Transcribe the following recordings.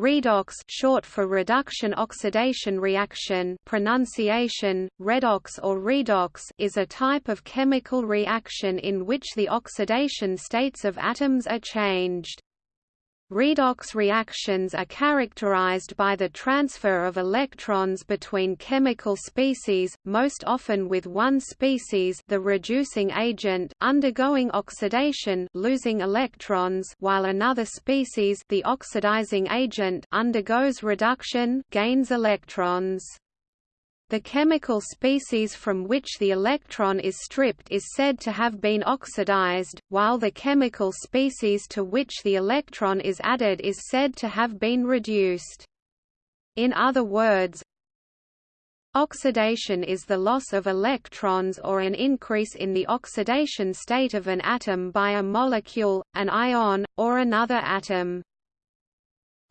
Redox short for reduction oxidation reaction pronunciation, redox or redox is a type of chemical reaction in which the oxidation states of atoms are changed. Redox reactions are characterized by the transfer of electrons between chemical species, most often with one species the reducing agent undergoing oxidation losing electrons while another species the oxidizing agent undergoes reduction gains electrons. The chemical species from which the electron is stripped is said to have been oxidized, while the chemical species to which the electron is added is said to have been reduced. In other words, Oxidation is the loss of electrons or an increase in the oxidation state of an atom by a molecule, an ion, or another atom.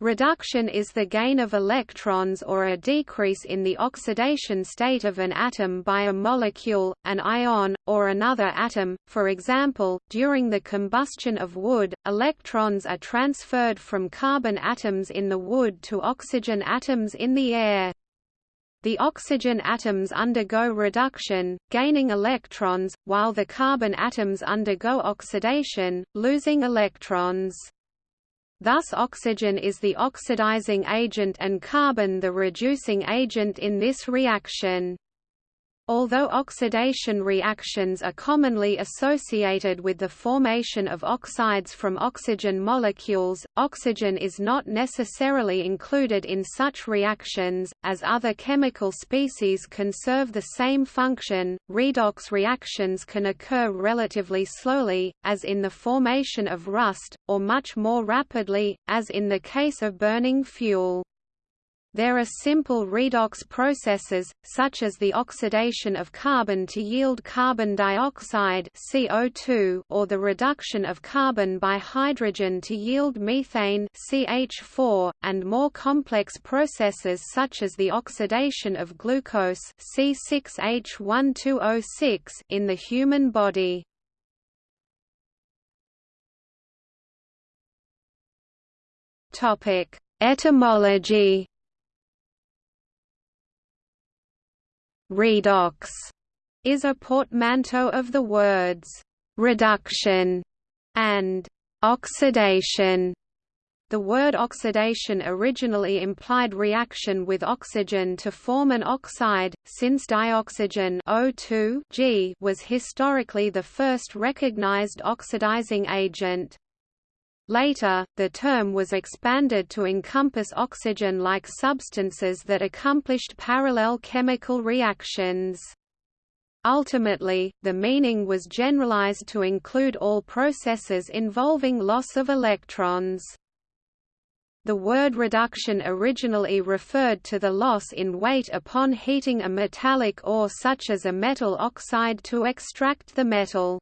Reduction is the gain of electrons or a decrease in the oxidation state of an atom by a molecule, an ion, or another atom. For example, during the combustion of wood, electrons are transferred from carbon atoms in the wood to oxygen atoms in the air. The oxygen atoms undergo reduction, gaining electrons, while the carbon atoms undergo oxidation, losing electrons. Thus oxygen is the oxidizing agent and carbon the reducing agent in this reaction. Although oxidation reactions are commonly associated with the formation of oxides from oxygen molecules, oxygen is not necessarily included in such reactions, as other chemical species can serve the same function. Redox reactions can occur relatively slowly, as in the formation of rust, or much more rapidly, as in the case of burning fuel. There are simple redox processes, such as the oxidation of carbon to yield carbon dioxide CO2 or the reduction of carbon by hydrogen to yield methane CH4, and more complex processes such as the oxidation of glucose C6H12O6 in the human body. Etymology Redox is a portmanteau of the words reduction and oxidation. The word oxidation originally implied reaction with oxygen to form an oxide, since dioxygen O2 was historically the first recognized oxidizing agent. Later, the term was expanded to encompass oxygen-like substances that accomplished parallel chemical reactions. Ultimately, the meaning was generalized to include all processes involving loss of electrons. The word reduction originally referred to the loss in weight upon heating a metallic ore such as a metal oxide to extract the metal.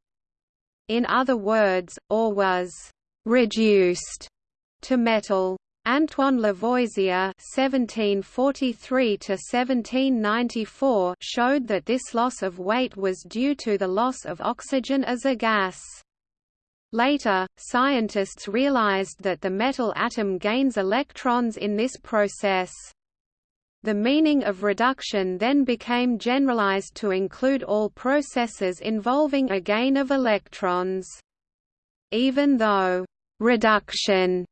In other words, ore was reduced to metal. Antoine Lavoisier (1743–1794) showed that this loss of weight was due to the loss of oxygen as a gas. Later, scientists realized that the metal atom gains electrons in this process. The meaning of reduction then became generalized to include all processes involving a gain of electrons. Even though reduction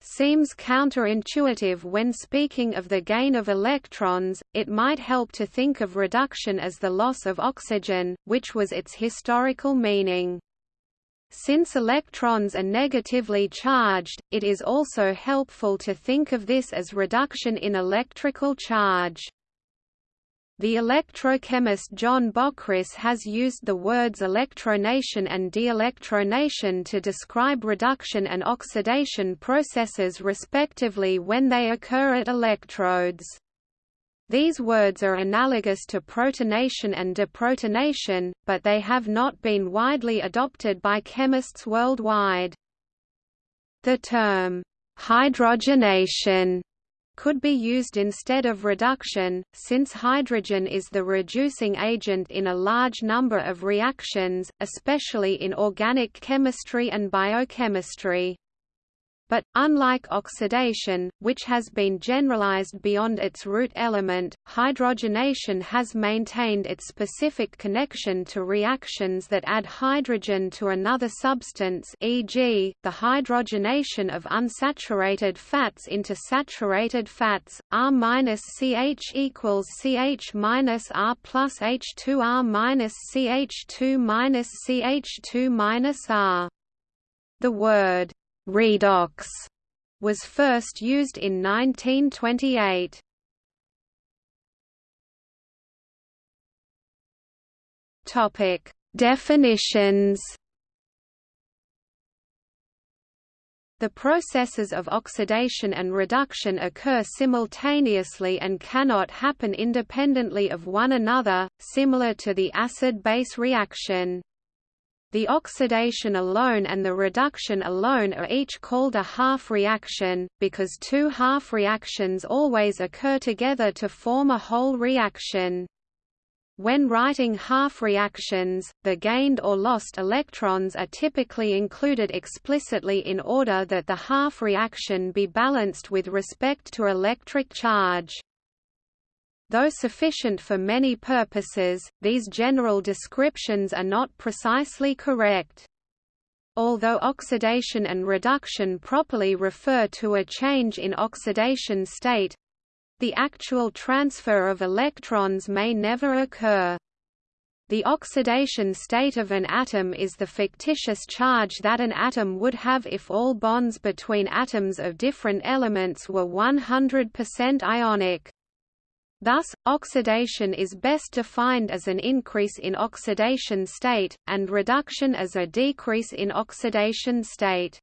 seems counterintuitive when speaking of the gain of electrons, it might help to think of reduction as the loss of oxygen, which was its historical meaning. Since electrons are negatively charged, it is also helpful to think of this as reduction in electrical charge. The electrochemist John Bockris has used the words electronation and de-electronation to describe reduction and oxidation processes respectively when they occur at electrodes. These words are analogous to protonation and deprotonation, but they have not been widely adopted by chemists worldwide. The term, hydrogenation could be used instead of reduction, since hydrogen is the reducing agent in a large number of reactions, especially in organic chemistry and biochemistry. But, unlike oxidation, which has been generalized beyond its root element, hydrogenation has maintained its specific connection to reactions that add hydrogen to another substance e.g., the hydrogenation of unsaturated fats into saturated fats, R-CH equals CH minus R plus H2R minus CH2 minus CH2 minus R. The word redox was first used in 1928. Topic: Definitions. The processes of oxidation and reduction occur simultaneously and cannot happen independently of one another, similar to the acid-base reaction. The oxidation alone and the reduction alone are each called a half reaction, because two half reactions always occur together to form a whole reaction. When writing half reactions, the gained or lost electrons are typically included explicitly in order that the half reaction be balanced with respect to electric charge. Though sufficient for many purposes, these general descriptions are not precisely correct. Although oxidation and reduction properly refer to a change in oxidation state, the actual transfer of electrons may never occur. The oxidation state of an atom is the fictitious charge that an atom would have if all bonds between atoms of different elements were 100% ionic. Thus, oxidation is best defined as an increase in oxidation state, and reduction as a decrease in oxidation state.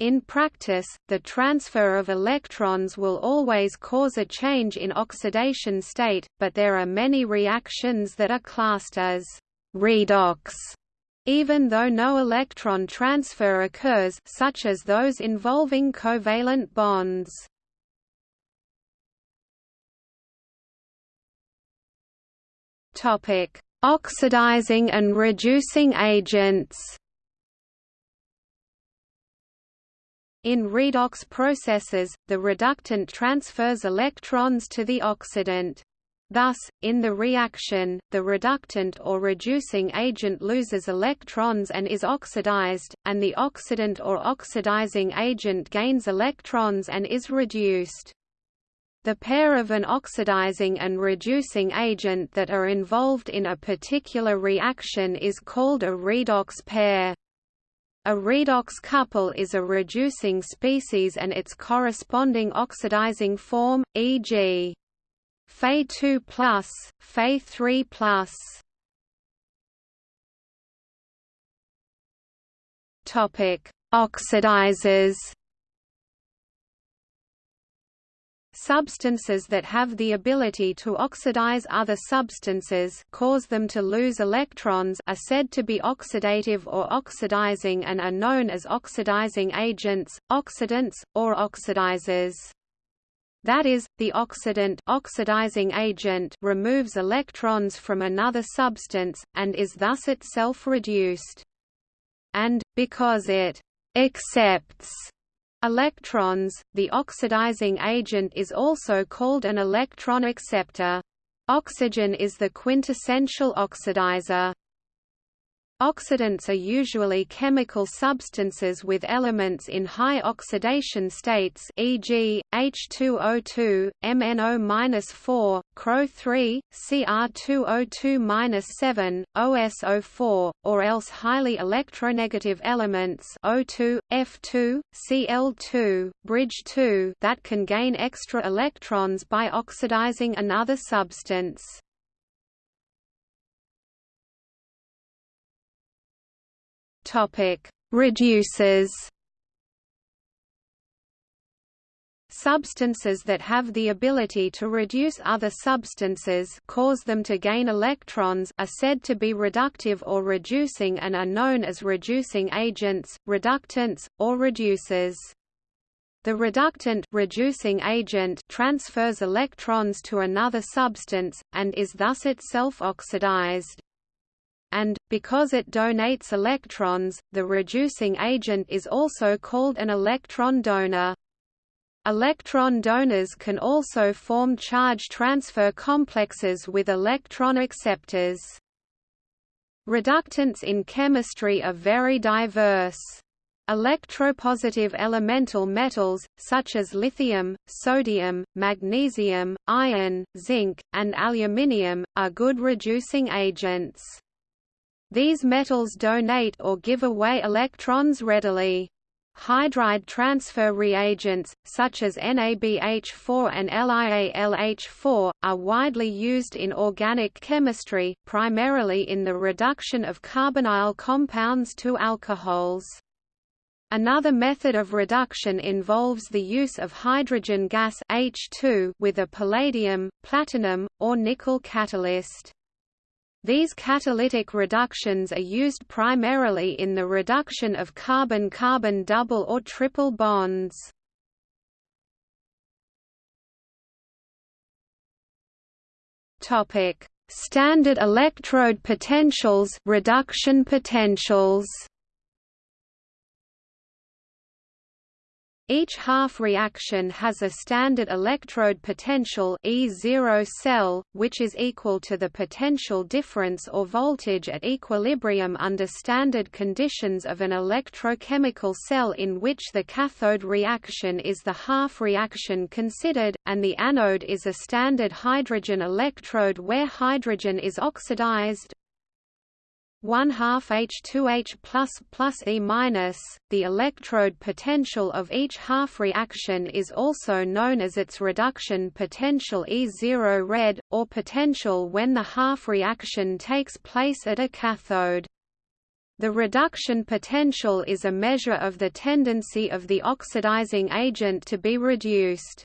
In practice, the transfer of electrons will always cause a change in oxidation state, but there are many reactions that are classed as redox, even though no electron transfer occurs such as those involving covalent bonds. Topic: Oxidizing and reducing agents. In redox processes, the reductant transfers electrons to the oxidant. Thus, in the reaction, the reductant or reducing agent loses electrons and is oxidized, and the oxidant or oxidizing agent gains electrons and is reduced. The pair of an oxidizing and reducing agent that are involved in a particular reaction is called a redox pair. A redox couple is a reducing species and its corresponding oxidizing form, e.g. Fe2+, Fe3+. Topic: Oxidizers Substances that have the ability to oxidize other substances cause them to lose electrons are said to be oxidative or oxidizing and are known as oxidizing agents, oxidants, or oxidizers. That is, the oxidant oxidizing agent removes electrons from another substance, and is thus itself reduced. And, because it accepts Electrons, the oxidizing agent is also called an electron acceptor. Oxygen is the quintessential oxidizer. Oxidants are usually chemical substances with elements in high oxidation states e.g., H2O2, MnO-4, CrO3, Cr2O2-7, OSO4, or else highly electronegative elements O2, F2, Cl2, bridge 2 that can gain extra electrons by oxidizing another substance. Topic: Reducers. Substances that have the ability to reduce other substances cause them to gain electrons are said to be reductive or reducing and are known as reducing agents, reductants, or reducers. The reductant reducing agent transfers electrons to another substance, and is thus itself oxidized. And, because it donates electrons, the reducing agent is also called an electron donor. Electron donors can also form charge transfer complexes with electron acceptors. Reductants in chemistry are very diverse. Electropositive elemental metals, such as lithium, sodium, magnesium, iron, zinc, and aluminium, are good reducing agents. These metals donate or give away electrons readily. Hydride transfer reagents, such as NABH4 and LiAlH4, are widely used in organic chemistry, primarily in the reduction of carbonyl compounds to alcohols. Another method of reduction involves the use of hydrogen gas H2 with a palladium, platinum, or nickel catalyst. These catalytic reductions are used primarily in the reduction of carbon-carbon double or triple bonds. Topic: Standard electrode potentials, reduction potentials. Each half reaction has a standard electrode potential E0 cell, which is equal to the potential difference or voltage at equilibrium under standard conditions of an electrochemical cell in which the cathode reaction is the half reaction considered, and the anode is a standard hydrogen electrode where hydrogen is oxidized, 1 half H2H plus plus E minus. The electrode potential of each half reaction is also known as its reduction potential E0 red, or potential when the half reaction takes place at a cathode. The reduction potential is a measure of the tendency of the oxidizing agent to be reduced.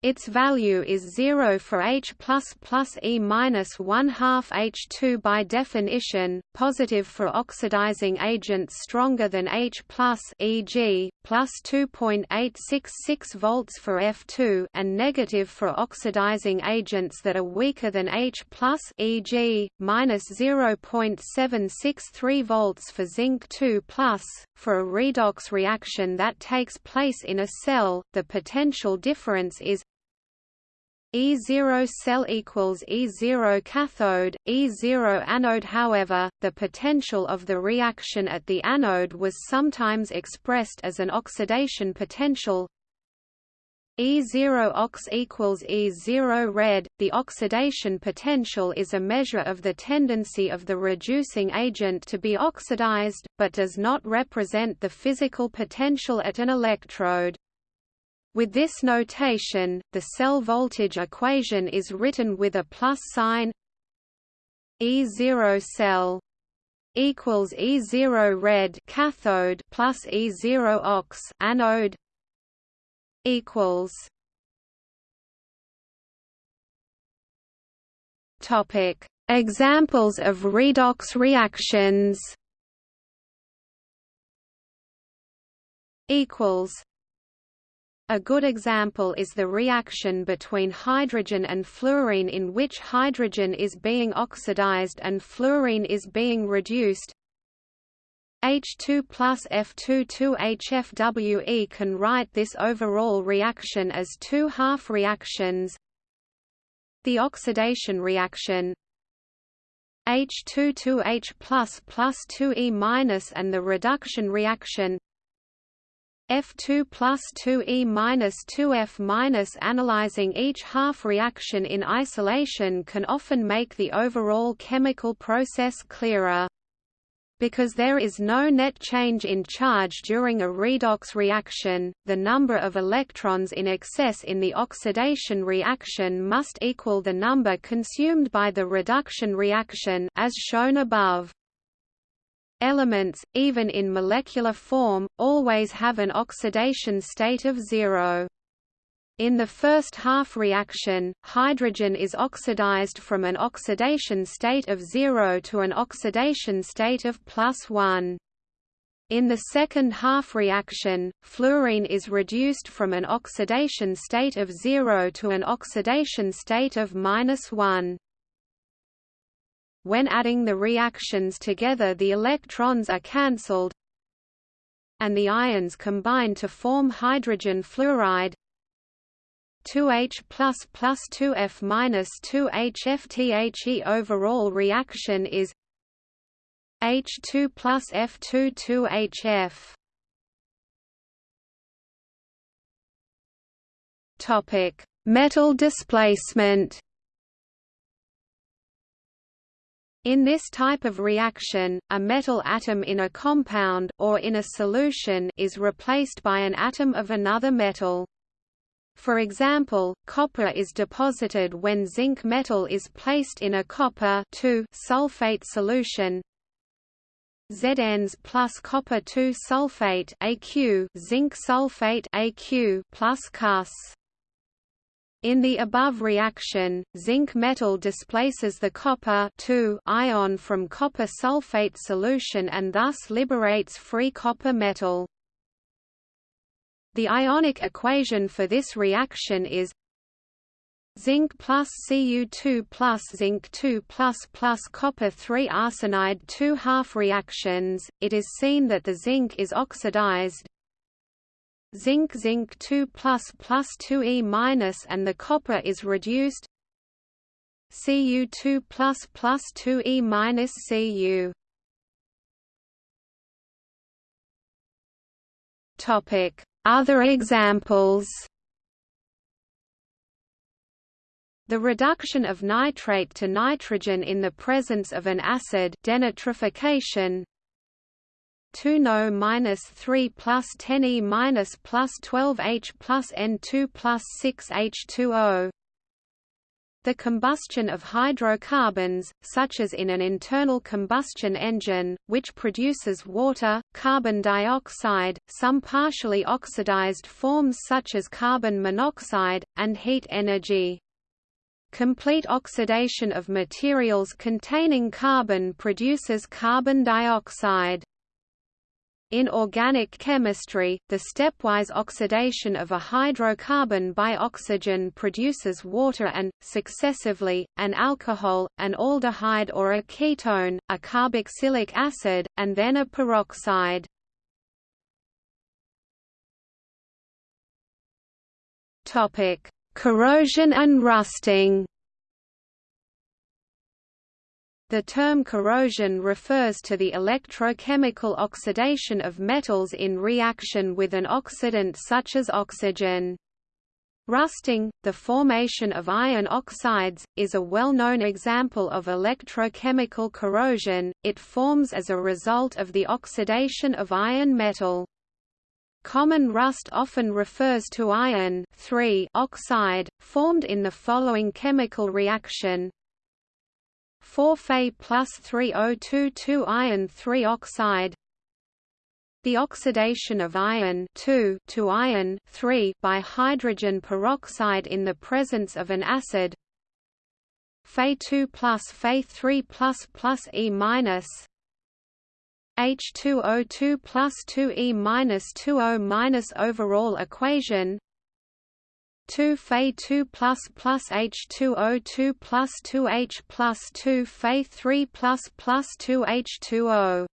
Its value is 0 for H++ plus E minus 1 half H2 by definition, positive for oxidizing agents stronger than H+, e.g., plus 2.866 volts for F2, and negative for oxidizing agents that are weaker than H+, e.g., minus 0.763 volts for zinc 2+. For a redox reaction that takes place in a cell, the potential difference is E0 cell equals E0 cathode, E0 anode However, the potential of the reaction at the anode was sometimes expressed as an oxidation potential E0 ox equals E0 red. The oxidation potential is a measure of the tendency of the reducing agent to be oxidized, but does not represent the physical potential at an electrode. With this notation, the cell voltage equation is written with a plus sign E0 cell equals E0 red cathode plus E0 ox anode equals Topic Examples of redox reactions equals a good example is the reaction between hydrogen and fluorine in which hydrogen is being oxidized and fluorine is being reduced. H2 plus F22HFWE can write this overall reaction as two half reactions. The oxidation reaction H22H plus plus 2E minus and the reduction reaction F2 plus 2E minus 2F minus analyzing each half reaction in isolation can often make the overall chemical process clearer. Because there is no net change in charge during a redox reaction, the number of electrons in excess in the oxidation reaction must equal the number consumed by the reduction reaction as shown above. Elements, even in molecular form, always have an oxidation state of zero. In the first half reaction, hydrogen is oxidized from an oxidation state of zero to an oxidation state of plus 1. In the second half reaction, fluorine is reduced from an oxidation state of zero to an oxidation state of minus 1. When adding the reactions together the electrons are cancelled and the ions combine to form hydrogen fluoride. 2H plus plus 2F minus 2HFTHE overall reaction is H2 plus F2 2HF Topic Metal displacement In this type of reaction, a metal atom in a compound or in a solution is replaced by an atom of another metal. For example, copper is deposited when zinc metal is placed in a copper sulfate solution. Zns plus copper 2 sulfate AQ zinc sulfate AQ plus Cus in the above reaction, zinc metal displaces the copper ion from copper sulfate solution and thus liberates free copper metal. The ionic equation for this reaction is zinc plus Cu2 plus zinc 2 plus plus copper 3 arsenide 2 half reactions. It is seen that the zinc is oxidized, zinc zinc 2 plus plus 2e minus and the copper is reduced Cu2 plus plus 2e minus Cu. Topic: Other examples. The reduction of nitrate to nitrogen in the presence of an acid denitrification 2 no minus 3 plus 10 e minus plus 12 h plus n 2 plus 6 h2o. The combustion of hydrocarbons, such as in an internal combustion engine, which produces water, carbon dioxide, some partially oxidized forms such as carbon monoxide, and heat energy. Complete oxidation of materials containing carbon produces carbon dioxide. In organic chemistry, the stepwise oxidation of a hydrocarbon by oxygen produces water and, successively, an alcohol, an aldehyde or a ketone, a carboxylic acid, and then a peroxide. Corrosion and rusting the term corrosion refers to the electrochemical oxidation of metals in reaction with an oxidant such as oxygen. Rusting, the formation of iron oxides, is a well-known example of electrochemical corrosion, it forms as a result of the oxidation of iron metal. Common rust often refers to iron oxide, formed in the following chemical reaction 4 Fe plus 3022 2 iron 3 oxide. The oxidation of iron to iron by hydrogen peroxide in the presence of an acid. Fe2 plus Fe3 plus plus E minus. H2O2 plus 2E minus 2O minus overall equation 2 Fe 2 plus plus H2O 2 plus 2H plus 2 Fe 3 plus plus 2 H2O.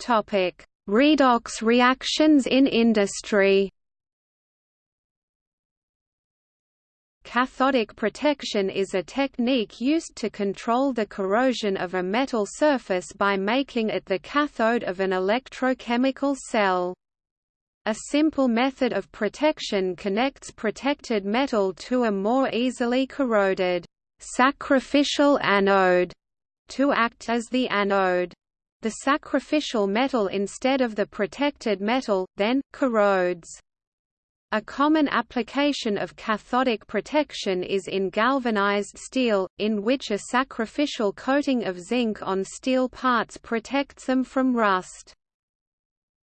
Topic: Redox reactions in industry. Cathodic protection is a technique used to control the corrosion of a metal surface by making it the cathode of an electrochemical cell. A simple method of protection connects protected metal to a more easily corroded sacrificial anode to act as the anode. The sacrificial metal instead of the protected metal, then, corrodes. A common application of cathodic protection is in galvanized steel, in which a sacrificial coating of zinc on steel parts protects them from rust.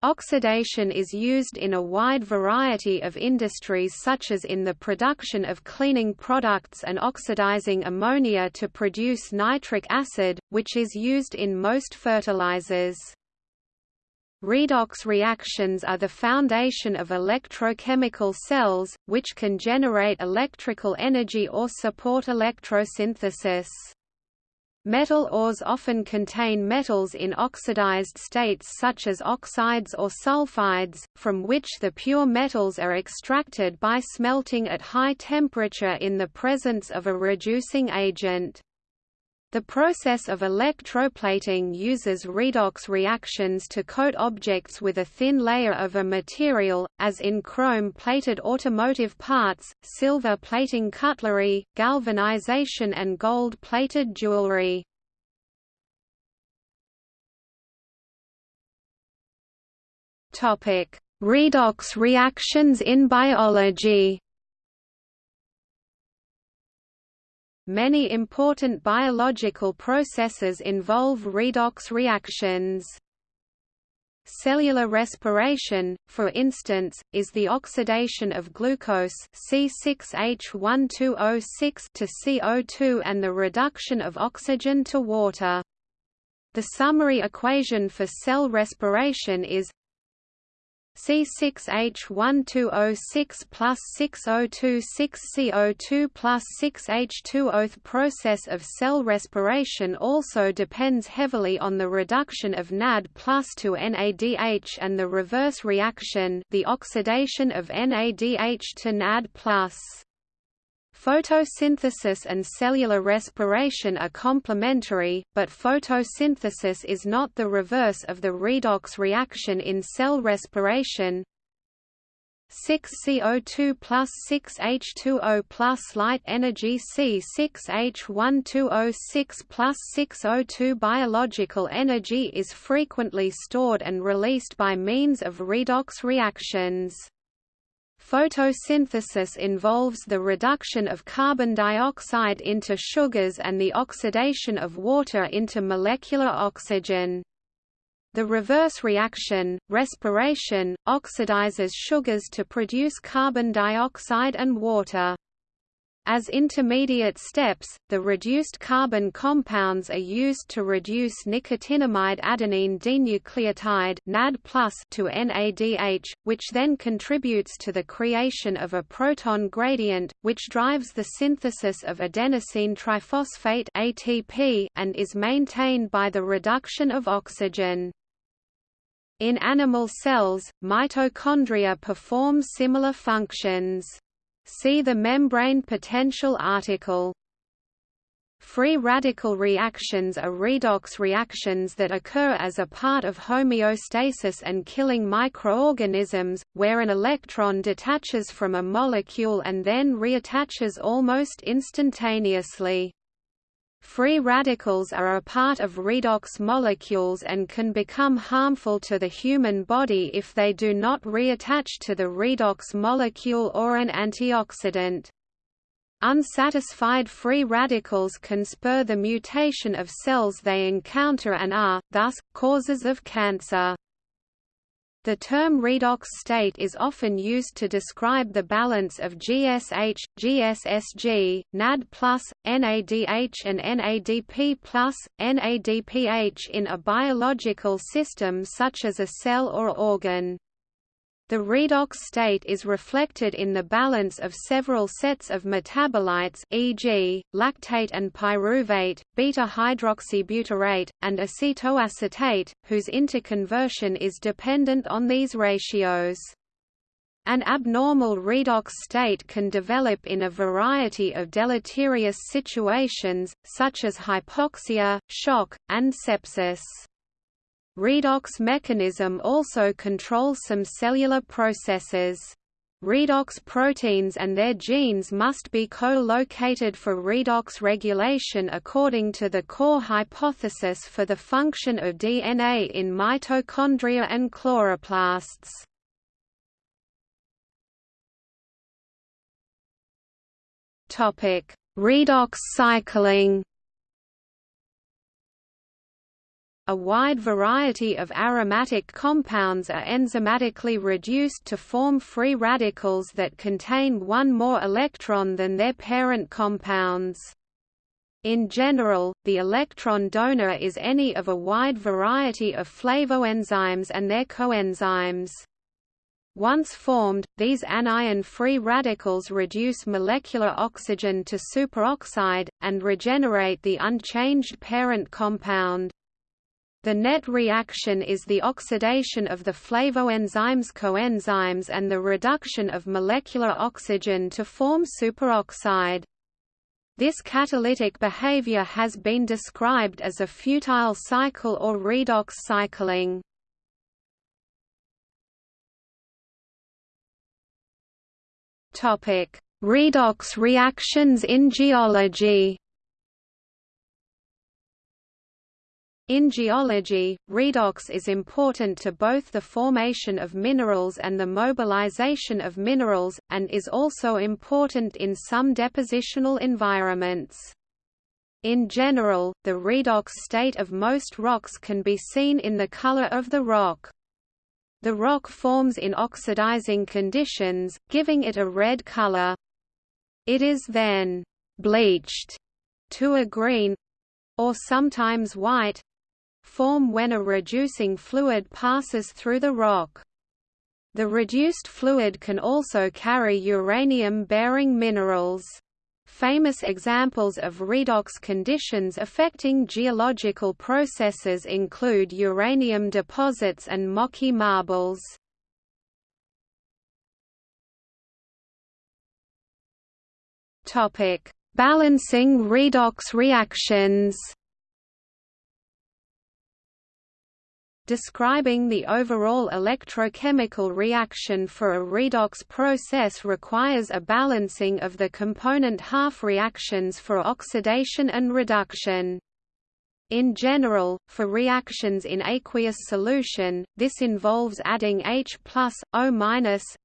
Oxidation is used in a wide variety of industries such as in the production of cleaning products and oxidizing ammonia to produce nitric acid, which is used in most fertilizers. Redox reactions are the foundation of electrochemical cells, which can generate electrical energy or support electrosynthesis. Metal ores often contain metals in oxidized states such as oxides or sulfides, from which the pure metals are extracted by smelting at high temperature in the presence of a reducing agent. The process of electroplating uses redox reactions to coat objects with a thin layer of a material, as in chrome-plated automotive parts, silver plating cutlery, galvanization and gold-plated jewelry. Redox reactions in biology Many important biological processes involve redox reactions. Cellular respiration, for instance, is the oxidation of glucose C6H12O6 to CO2 and the reduction of oxygen to water. The summary equation for cell respiration is C6H12O6 plus 6026CO2 plus 6H2O. The process of cell respiration also depends heavily on the reduction of NAD plus to NADH and the reverse reaction the oxidation of NADH to NAD plus. Photosynthesis and cellular respiration are complementary, but photosynthesis is not the reverse of the redox reaction in cell respiration. 6CO2 plus 6H2O plus light energy C6H12O6 plus 6O2 biological energy is frequently stored and released by means of redox reactions. Photosynthesis involves the reduction of carbon dioxide into sugars and the oxidation of water into molecular oxygen. The reverse reaction, respiration, oxidizes sugars to produce carbon dioxide and water. As intermediate steps, the reduced carbon compounds are used to reduce nicotinamide adenine dinucleotide NAD+ to NADH, which then contributes to the creation of a proton gradient, which drives the synthesis of adenosine triphosphate ATP and is maintained by the reduction of oxygen. In animal cells, mitochondria perform similar functions. See the membrane potential article. Free radical reactions are redox reactions that occur as a part of homeostasis and killing microorganisms, where an electron detaches from a molecule and then reattaches almost instantaneously. Free radicals are a part of redox molecules and can become harmful to the human body if they do not reattach to the redox molecule or an antioxidant. Unsatisfied free radicals can spur the mutation of cells they encounter and are, thus, causes of cancer. The term redox state is often used to describe the balance of GSH, GSSG, NAD+, NADH and NADP+, NADPH in a biological system such as a cell or organ. The redox state is reflected in the balance of several sets of metabolites e.g., lactate and pyruvate, beta-hydroxybutyrate, and acetoacetate, whose interconversion is dependent on these ratios. An abnormal redox state can develop in a variety of deleterious situations, such as hypoxia, shock, and sepsis. Redox mechanism also controls some cellular processes. Redox proteins and their genes must be co-located for redox regulation according to the core hypothesis for the function of DNA in mitochondria and chloroplasts. Redox cycling A wide variety of aromatic compounds are enzymatically reduced to form free radicals that contain one more electron than their parent compounds. In general, the electron donor is any of a wide variety of flavoenzymes and their coenzymes. Once formed, these anion-free radicals reduce molecular oxygen to superoxide, and regenerate the unchanged parent compound. The net reaction is the oxidation of the flavoenzymes coenzymes and the reduction of molecular oxygen to form superoxide. This catalytic behavior has been described as a futile cycle or redox cycling. Redox reactions in geology. In geology, redox is important to both the formation of minerals and the mobilization of minerals, and is also important in some depositional environments. In general, the redox state of most rocks can be seen in the color of the rock. The rock forms in oxidizing conditions, giving it a red color. It is then bleached to a green or sometimes white form when a reducing fluid passes through the rock. The reduced fluid can also carry uranium-bearing minerals. Famous examples of redox conditions affecting geological processes include uranium deposits and Moqui marbles. Balancing redox reactions Describing the overall electrochemical reaction for a redox process requires a balancing of the component half reactions for oxidation and reduction. In general, for reactions in aqueous solution, this involves adding H+, O-,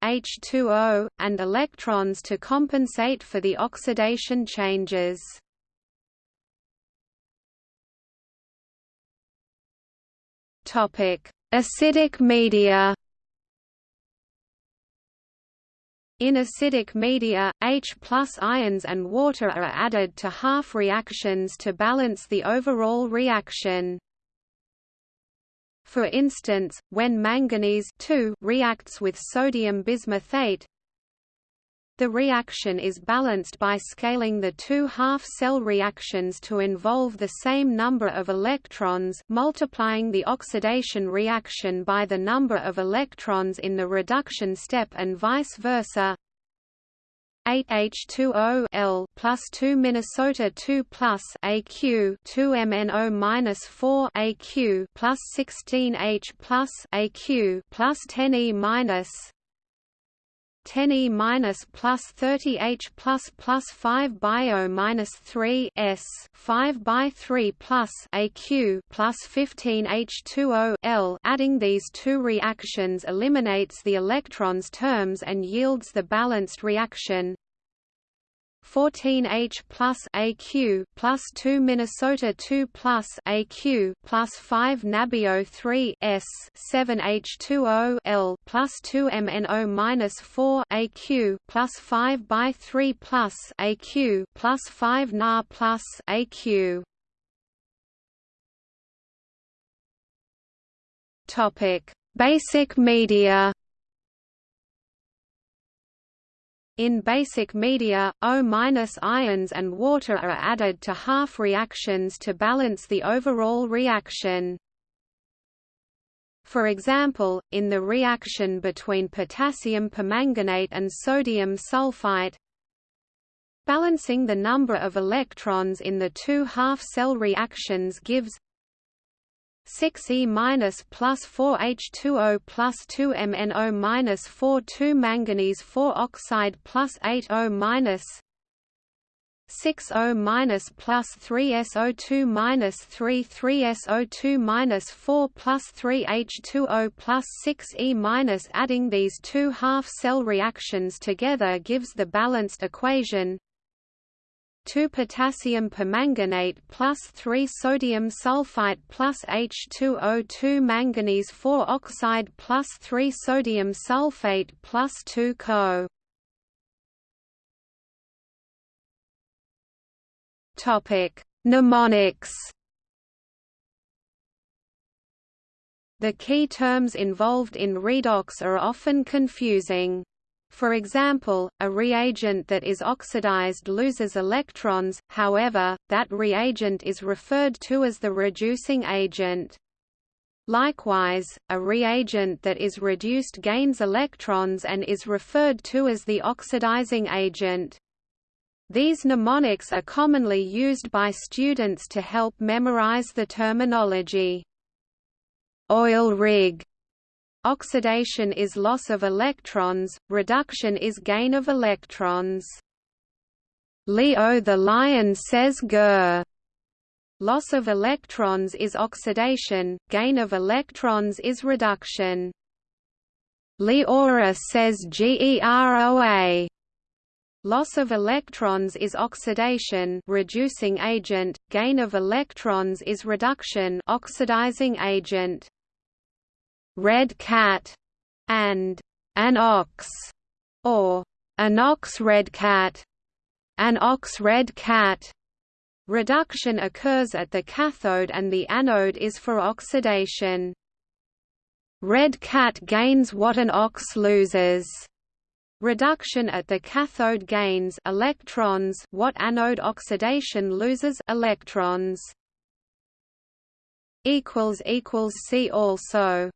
H2O, and electrons to compensate for the oxidation changes. Topic: Acidic media. In acidic media, H ions and water are added to half reactions to balance the overall reaction. For instance, when manganese reacts with sodium bismuthate, the reaction is balanced by scaling the two half-cell reactions to involve the same number of electrons multiplying the oxidation reaction by the number of electrons in the reduction step and vice versa. 8 H2O L plus 2 Minnesota 2 plus AQ 2 MNO minus 4 AQ plus 16 H plus AQ plus 10 E minus 10 E minus plus 30 H plus plus 5 bio minus 3 S 5 by 3 plus AQ plus 15 H2O L. Adding these two reactions eliminates the electrons terms and yields the balanced reaction. 14H plus AQ plus 2 Minnesota 2 plus AQ plus 5 Nabio 3 S 7 H2O L plus 2 MNO minus 4 AQ plus 5 by 3 plus AQ plus 5 Na plus AQ. Topic: Basic media. In basic media, O- ions and water are added to half reactions to balance the overall reaction. For example, in the reaction between potassium permanganate and sodium sulfite, balancing the number of electrons in the two half-cell reactions gives 6 E minus plus 4 H2O plus 2 MnO minus 4 2 manganese 4 oxide plus 8 O minus 6 O minus plus 3 SO2 minus 3 3 SO2 minus 4 plus 3 H2O plus 6 E minus adding these two half-cell reactions together gives the balanced equation 2 potassium permanganate plus 3 sodium sulfite plus H2O2 manganese 4 oxide plus 3 sodium sulfate plus 2 Co. Topic: Mnemonics The key terms involved in redox are often confusing. For example, a reagent that is oxidized loses electrons, however, that reagent is referred to as the reducing agent. Likewise, a reagent that is reduced gains electrons and is referred to as the oxidizing agent. These mnemonics are commonly used by students to help memorize the terminology. Oil rig Oxidation is loss of electrons, reduction is gain of electrons. Leo the lion says Ger. Loss of electrons is oxidation, gain of electrons is reduction. Leora says GEROA. Loss of electrons is oxidation reducing agent, gain of electrons is reduction oxidizing agent red cat, and an ox, or an ox red cat, an ox red cat. Reduction occurs at the cathode and the anode is for oxidation. Red cat gains what an ox loses. Reduction at the cathode gains electrons what anode oxidation loses electrons. see also